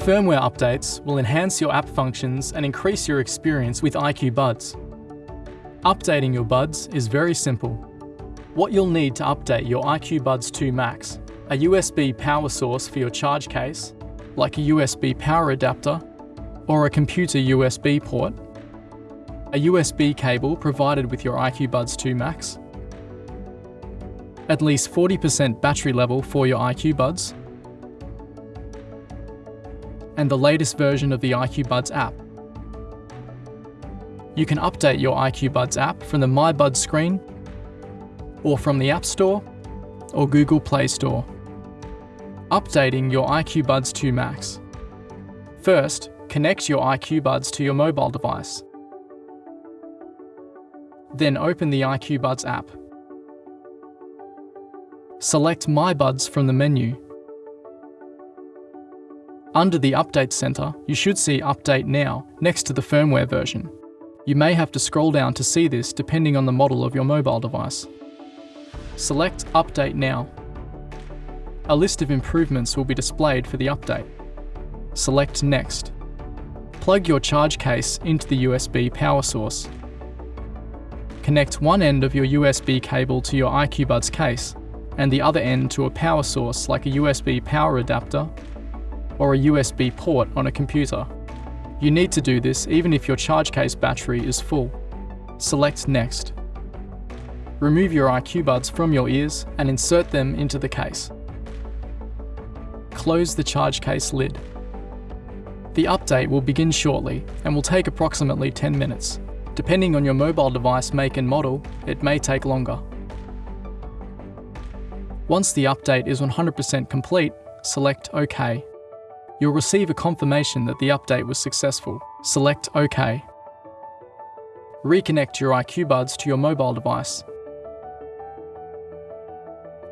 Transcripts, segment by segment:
Firmware updates will enhance your app functions and increase your experience with IQ Buds. Updating your buds is very simple. What you'll need to update your IQ Buds 2 Max, a USB power source for your charge case, like a USB power adapter, or a computer USB port, a USB cable provided with your IQ Buds 2 Max, at least 40% battery level for your IQ Buds, and the latest version of the IQ Buds app. You can update your IQ Buds app from the My Buds screen, or from the App Store, or Google Play Store. Updating your IQ Buds 2 Max. First, connect your IQ Buds to your mobile device. Then open the IQ Buds app. Select My Buds from the menu under the Update Center, you should see Update Now next to the firmware version. You may have to scroll down to see this depending on the model of your mobile device. Select Update Now. A list of improvements will be displayed for the update. Select Next. Plug your charge case into the USB power source. Connect one end of your USB cable to your IQ Buds case and the other end to a power source like a USB power adapter or a USB port on a computer. You need to do this even if your charge case battery is full. Select Next. Remove your IQ buds from your ears and insert them into the case. Close the charge case lid. The update will begin shortly and will take approximately 10 minutes. Depending on your mobile device make and model, it may take longer. Once the update is 100% complete, select OK You'll receive a confirmation that the update was successful. Select OK. Reconnect your IQ Buds to your mobile device.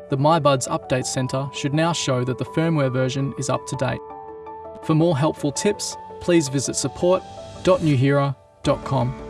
The MyBuds Update Center should now show that the firmware version is up to date. For more helpful tips, please visit support.nuheara.com.